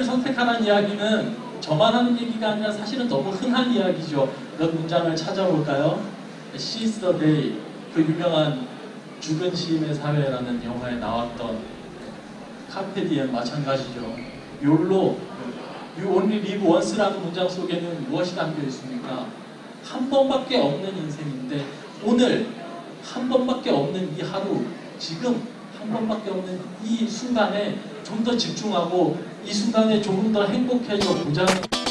선택하라는 이야기는 저만 하는 얘기가 아니라 사실은 너무 흔한 이야기죠. 몇 문장을 찾아볼까요? Seize the Day, 그 유명한 죽은 시인의 사회라는 영화에 나왔던 카페디엔 마찬가지죠. 욜로, You only live once라는 문장 속에는 무엇이 담겨 있습니까? 한 번밖에 없는 인생인데 오늘 한 번밖에 없는 이 하루, 지금 한 번밖에 없는 이 순간에 좀 더 집중하고 이 순간에 조금 더 행복해져 보자는